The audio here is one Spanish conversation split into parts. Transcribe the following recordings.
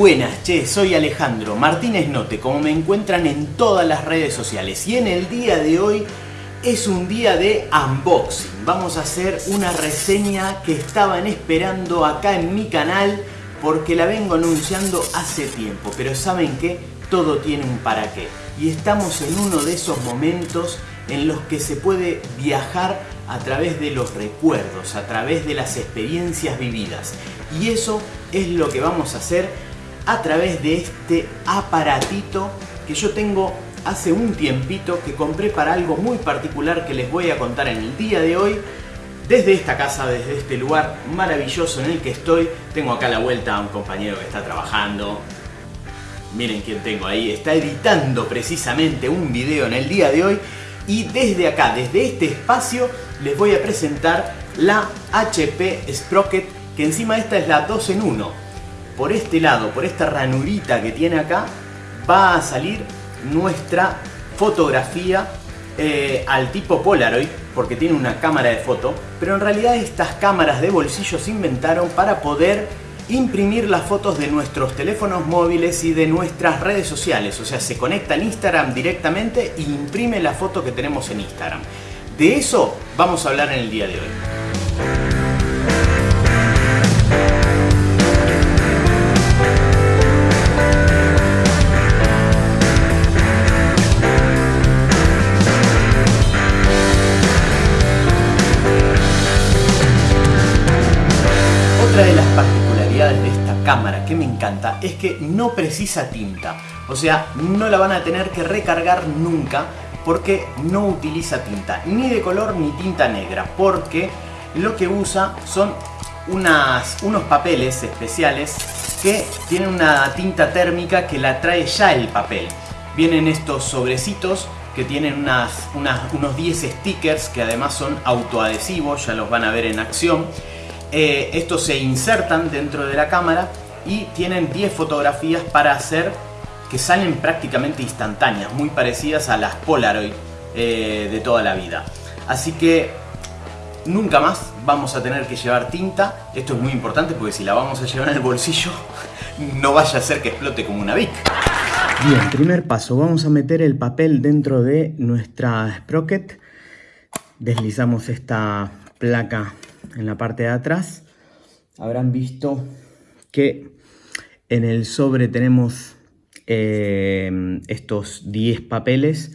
Buenas, che, soy Alejandro Martínez Note, como me encuentran en todas las redes sociales. Y en el día de hoy es un día de unboxing. Vamos a hacer una reseña que estaban esperando acá en mi canal porque la vengo anunciando hace tiempo. Pero ¿saben qué? Todo tiene un para qué. Y estamos en uno de esos momentos en los que se puede viajar a través de los recuerdos, a través de las experiencias vividas. Y eso es lo que vamos a hacer a través de este aparatito que yo tengo hace un tiempito que compré para algo muy particular que les voy a contar en el día de hoy. Desde esta casa, desde este lugar maravilloso en el que estoy, tengo acá a la vuelta a un compañero que está trabajando. Miren quién tengo ahí, está editando precisamente un video en el día de hoy y desde acá, desde este espacio, les voy a presentar la HP Sprocket, que encima esta es la 2 en 1. Por este lado, por esta ranurita que tiene acá, va a salir nuestra fotografía eh, al tipo Polaroid, porque tiene una cámara de foto, pero en realidad estas cámaras de bolsillo se inventaron para poder imprimir las fotos de nuestros teléfonos móviles y de nuestras redes sociales. O sea, se conecta en Instagram directamente e imprime la foto que tenemos en Instagram. De eso vamos a hablar en el día de hoy. Que me encanta es que no precisa tinta. O sea, no la van a tener que recargar nunca porque no utiliza tinta, ni de color ni tinta negra, porque lo que usa son unas, unos papeles especiales que tienen una tinta térmica que la trae ya el papel. Vienen estos sobrecitos que tienen unas, unos 10 stickers que además son autoadhesivos, ya los van a ver en acción. Eh, estos se insertan dentro de la cámara y tienen 10 fotografías para hacer que salen prácticamente instantáneas, muy parecidas a las Polaroid eh, de toda la vida. Así que nunca más vamos a tener que llevar tinta. Esto es muy importante porque si la vamos a llevar en el bolsillo, no vaya a ser que explote como una Vic. Bien, primer paso, vamos a meter el papel dentro de nuestra sprocket. Deslizamos esta placa en la parte de atrás. Habrán visto que en el sobre tenemos eh, estos 10 papeles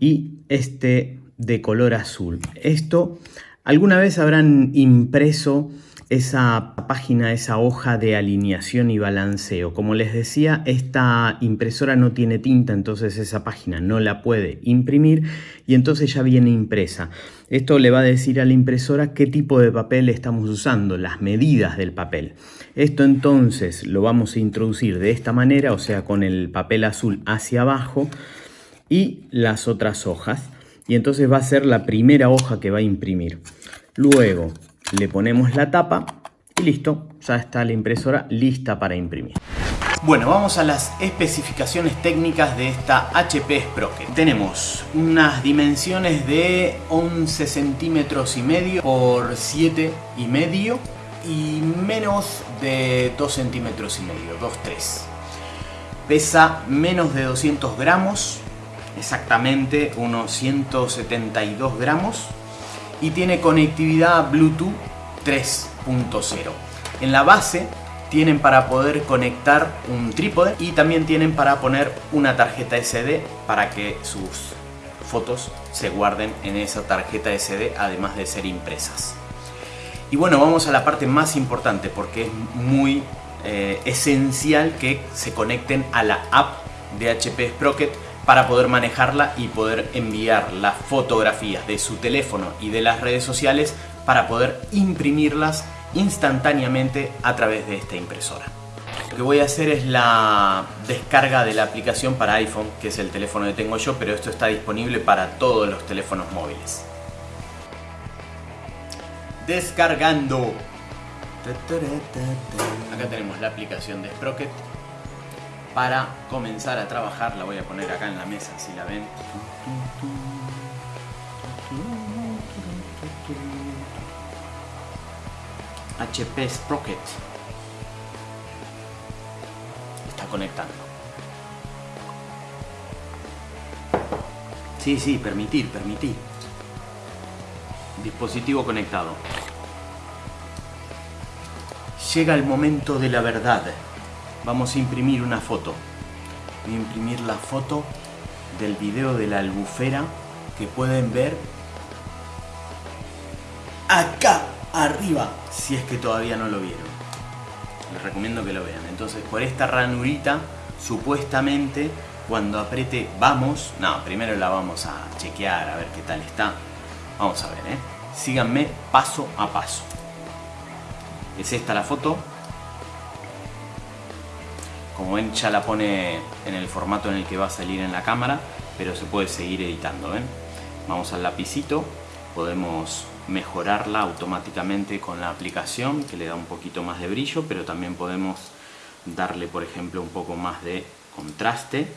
y este de color azul. Esto alguna vez habrán impreso esa página, esa hoja de alineación y balanceo. Como les decía, esta impresora no tiene tinta, entonces esa página no la puede imprimir y entonces ya viene impresa. Esto le va a decir a la impresora qué tipo de papel estamos usando, las medidas del papel. Esto entonces lo vamos a introducir de esta manera, o sea, con el papel azul hacia abajo y las otras hojas. Y entonces va a ser la primera hoja que va a imprimir. Luego le ponemos la tapa y listo, ya está la impresora lista para imprimir. Bueno, vamos a las especificaciones técnicas de esta HP Sprocket. Tenemos unas dimensiones de 11 centímetros y medio por 7 y medio y menos de 2 centímetros y medio, 2-3. Pesa menos de 200 gramos, exactamente unos 172 gramos y tiene conectividad Bluetooth 3.0. En la base tienen para poder conectar un trípode y también tienen para poner una tarjeta SD para que sus fotos se guarden en esa tarjeta SD además de ser impresas. Y bueno, vamos a la parte más importante porque es muy eh, esencial que se conecten a la app de HP Sprocket para poder manejarla y poder enviar las fotografías de su teléfono y de las redes sociales para poder imprimirlas instantáneamente a través de esta impresora. Lo que voy a hacer es la descarga de la aplicación para iPhone, que es el teléfono que tengo yo, pero esto está disponible para todos los teléfonos móviles. Descargando. Acá tenemos la aplicación de Sprocket para comenzar a trabajar. La voy a poner acá en la mesa, si la ven. HP Sprocket. conectando. Sí, sí, permitir, permitir. Dispositivo conectado. Llega el momento de la verdad. Vamos a imprimir una foto. Voy a imprimir la foto del video de la albufera que pueden ver acá arriba, si es que todavía no lo vieron. Les recomiendo que lo vean. Entonces, por esta ranurita, supuestamente, cuando apriete vamos, no, primero la vamos a chequear, a ver qué tal está. Vamos a ver, ¿eh? Síganme paso a paso. Es esta la foto. Como ven, ya la pone en el formato en el que va a salir en la cámara, pero se puede seguir editando, ¿ven? Vamos al lapicito, podemos mejorarla automáticamente con la aplicación que le da un poquito más de brillo pero también podemos darle por ejemplo un poco más de contraste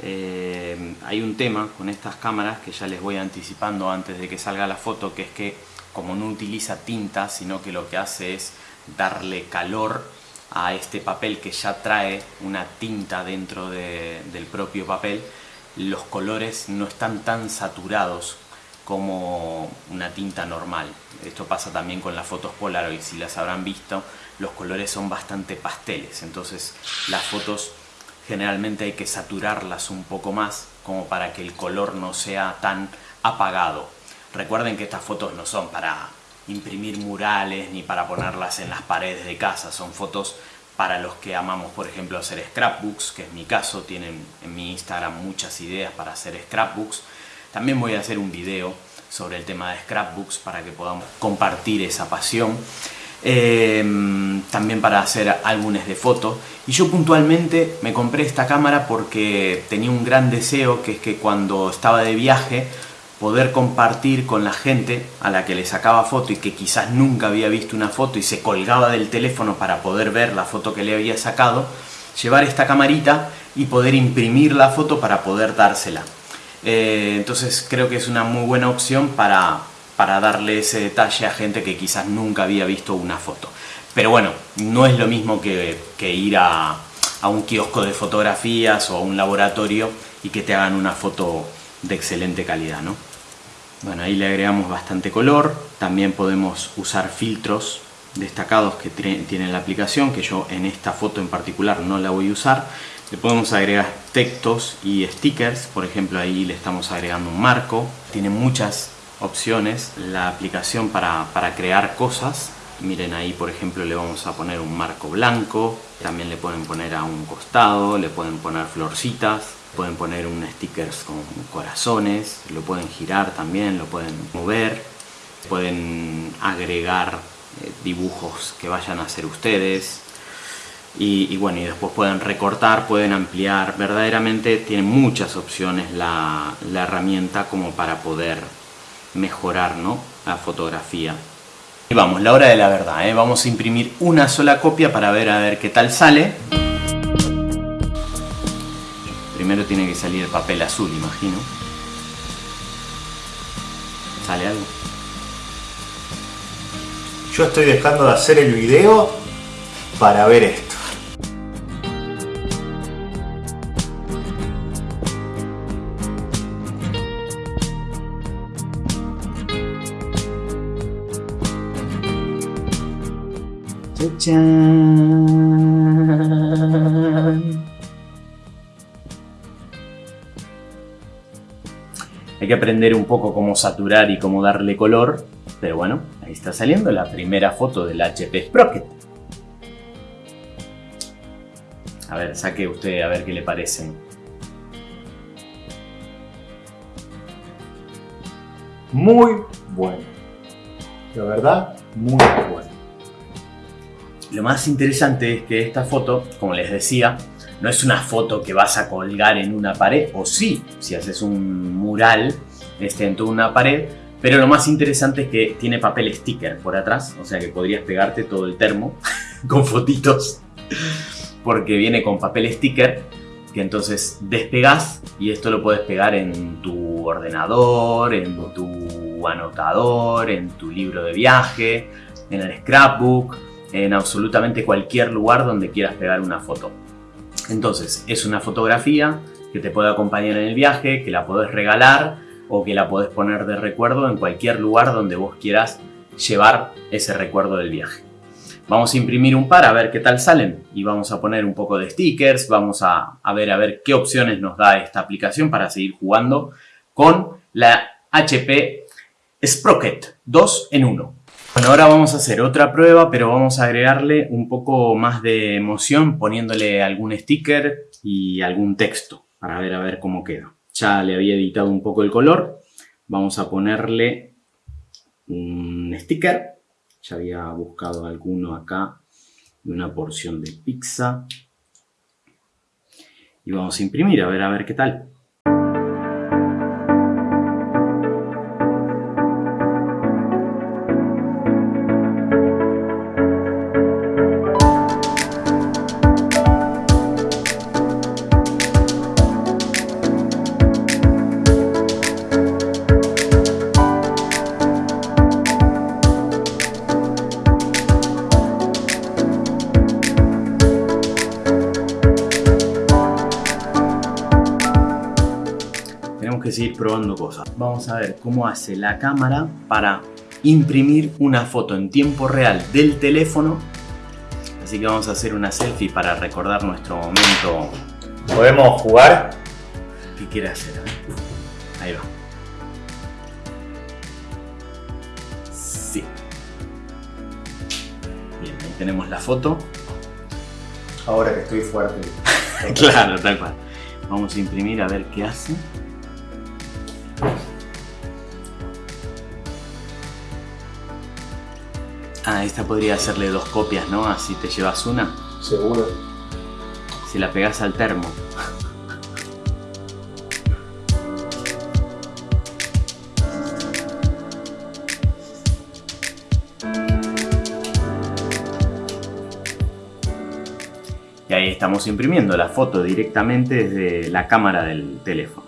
eh, hay un tema con estas cámaras que ya les voy anticipando antes de que salga la foto que es que como no utiliza tinta sino que lo que hace es darle calor a este papel que ya trae una tinta dentro del propio papel los colores no están tan saturados como una tinta normal. Esto pasa también con las fotos Polaroid, si las habrán visto, los colores son bastante pasteles, entonces las fotos generalmente hay que saturarlas un poco más como para que el color no sea tan apagado. Recuerden que estas fotos no son para imprimir murales ni para ponerlas en las paredes de casa, son fotos para los que amamos, por ejemplo, hacer scrapbooks, que es mi caso, tienen en mi Instagram muchas ideas para hacer scrapbooks, también voy a hacer un video sobre el tema de scrapbooks para que podamos compartir esa pasión. Em, también para hacer álbumes de fotos. Y yo puntualmente me compré esta cámara porque tenía un gran deseo, que es que cuando estaba de viaje, poder compartir con la gente a la que le sacaba foto y que quizás nunca había visto una foto y se colgaba del teléfono para poder ver la foto que le había sacado, llevar esta camarita y poder imprimir la foto para poder dársela. Eh, entonces creo que es una muy buena opción para, para darle ese detalle a gente que quizás nunca había visto una foto. Pero bueno, no es lo mismo que, ir a, a, un kiosco de fotografías o a un laboratorio y que te hagan una foto de excelente calidad, ¿no? Bueno, ahí le agregamos bastante color, también podemos usar filtros destacados que tiene la aplicación, que yo en esta foto en particular no la voy a usar, le podemos agregar textos y stickers, por ejemplo ahí le estamos agregando un marco. Tiene muchas opciones la aplicación para, crear cosas. Miren ahí por ejemplo le vamos a poner un marco blanco, también le pueden poner a un costado, le pueden poner florcitas, pueden poner un stickers con corazones, lo pueden girar también, lo pueden mover, pueden agregar dibujos que vayan a hacer ustedes, y, bueno, y después pueden recortar, pueden ampliar, verdaderamente tiene muchas opciones la, herramienta como para poder mejorar ¿no? la fotografía. Y vamos, la hora de la verdad, ¿eh? vamos a imprimir una sola copia para ver a ver qué tal sale. Primero tiene que salir el papel azul, imagino. ¿Sale algo? Yo estoy dejando de hacer el video para ver esto. Hay que aprender un poco cómo saturar y cómo darle color, pero bueno, ahí está saliendo la primera foto del HP Sprocket. A ver, saque usted a ver qué le parecen. Muy bueno. La verdad, muy bueno. Lo más interesante es que esta foto, como les decía, no es una foto que vas a colgar en una pared, o sí, si haces un mural este, en toda una pared, pero lo más interesante es que tiene papel sticker por atrás, o sea que podrías pegarte todo el termo con fotitos, porque viene con papel sticker, que entonces despegas y esto lo puedes pegar en tu ordenador, en tu anotador, en tu libro de viaje, en el scrapbook, en absolutamente cualquier lugar donde quieras pegar una foto. Entonces, es una fotografía que te puede acompañar en el viaje, que la podés regalar o que la podés poner de recuerdo en cualquier lugar donde vos quieras llevar ese recuerdo del viaje. Vamos a imprimir un par a ver qué tal salen y vamos a poner un poco de stickers, vamos a, a ver a ver qué opciones nos da esta aplicación para seguir jugando con la HP Sprocket 2 en 1. Bueno, ahora vamos a hacer otra prueba, pero vamos a agregarle un poco más de emoción poniéndole algún sticker y algún texto para ver a ver cómo queda. Ya le había editado un poco el color. Vamos a ponerle un sticker. Ya había buscado alguno acá de una porción de pizza. Y vamos a imprimir a ver a ver qué tal. Seguir probando cosas. Vamos a ver cómo hace la cámara para imprimir una foto en tiempo real del teléfono. Así que vamos a hacer una selfie para recordar nuestro momento. ¿Podemos jugar? ¿Qué quiere hacer? Ahí va. Sí. Bien, ahí tenemos la foto. Ahora que estoy fuerte. claro, tal cual. Vamos a imprimir a ver qué hace. Ah, esta podría hacerle dos copias, ¿no? Así te llevas una. Seguro. Si la pegas al termo. Y ahí estamos imprimiendo la foto directamente desde la cámara del teléfono.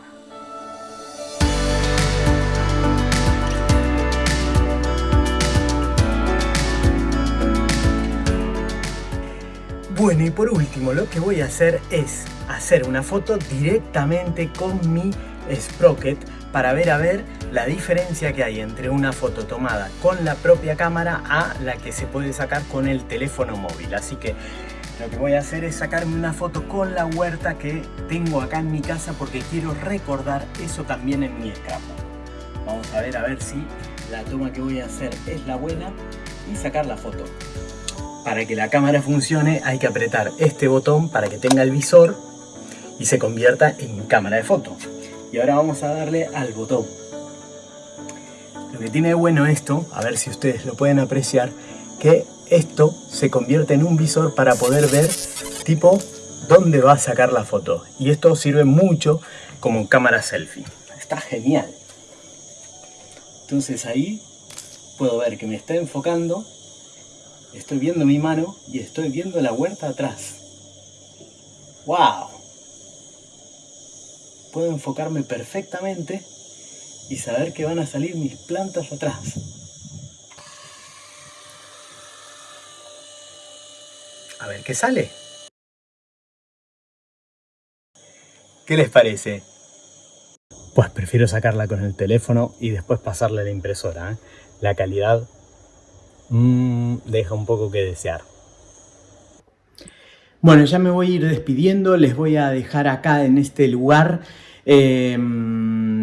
Bueno, y por último lo que voy a hacer es hacer una foto directamente con mi Sprocket para ver a ver la diferencia que hay entre una foto tomada con la propia cámara a la que se puede sacar con el teléfono móvil. Así que lo que voy a hacer es sacarme una foto con la huerta que tengo acá en mi casa porque quiero recordar eso también en mi scrapbook. Vamos a ver a ver si la toma que voy a hacer es la buena y sacar la foto. Para que la cámara funcione hay que apretar este botón para que tenga el visor y se convierta en cámara de foto. Y ahora vamos a darle al botón. Lo que tiene de bueno esto, a ver si ustedes lo pueden apreciar, que esto se convierte en un visor para poder ver tipo dónde va a sacar la foto. Y esto sirve mucho como cámara selfie. Está genial. Entonces ahí puedo ver que me está enfocando Estoy viendo mi mano y estoy viendo la huerta atrás. ¡Wow! Puedo enfocarme perfectamente y saber que van a salir mis plantas atrás. A ver qué sale. ¿Qué les parece? Pues prefiero sacarla con el teléfono y después pasarle a la impresora. ¿eh? La calidad mmm, deja un poco que desear. Bueno, ya me voy a ir despidiendo, les voy a dejar acá en este lugar em,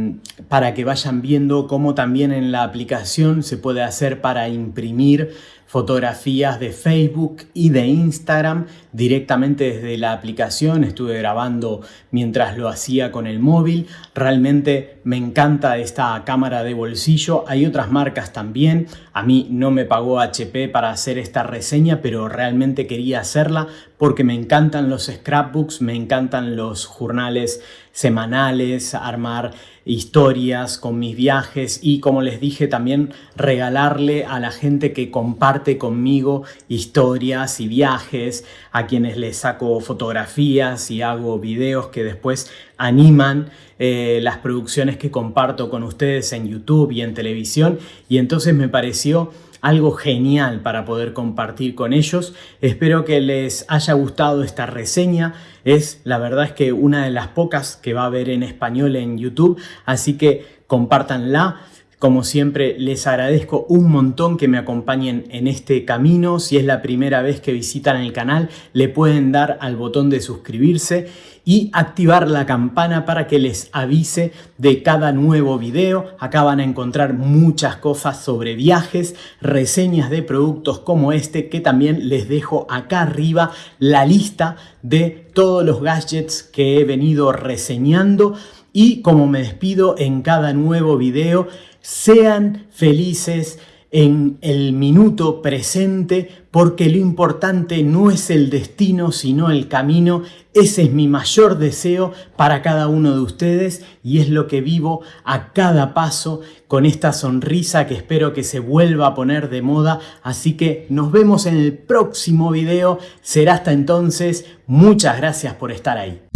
para que vayan viendo cómo también en la aplicación se puede hacer para imprimir fotografías de Facebook y de Instagram directamente desde la aplicación. Estuve grabando mientras lo hacía con el móvil. Realmente me encanta esta cámara de bolsillo. Hay otras marcas también. A mí no me pagó HP para hacer esta reseña, pero realmente quería hacerla porque me encantan los scrapbooks, me encantan los jornales semanales, armar historias con mis viajes y como les dije también regalarle a la gente que comparte conmigo historias y viajes, a quienes les saco fotografías y hago videos que después animan eh, las producciones que comparto con ustedes en YouTube y en televisión. Y entonces me pareció algo genial para poder compartir con ellos. Espero que les haya gustado esta reseña. Es la verdad es que una de las pocas que va a haber en español en YouTube, así que compártanla. Como siempre, les agradezco un montón que me acompañen en este camino. Si es la primera vez que visitan el canal, le pueden dar al botón de suscribirse y activar la campana para que les avise de cada nuevo video. Acá van a encontrar muchas cosas sobre viajes, reseñas de productos como este, que también les dejo acá arriba la lista de todos los gadgets que he venido reseñando. Y como me despido en cada nuevo video, sean felices en el minuto presente porque lo importante no es el destino sino el camino. Ese es mi mayor deseo para cada uno de ustedes y es lo que vivo a cada paso con esta sonrisa que espero que se vuelva a poner de moda. Así que nos vemos en el próximo video. Será hasta entonces. Muchas gracias por estar ahí.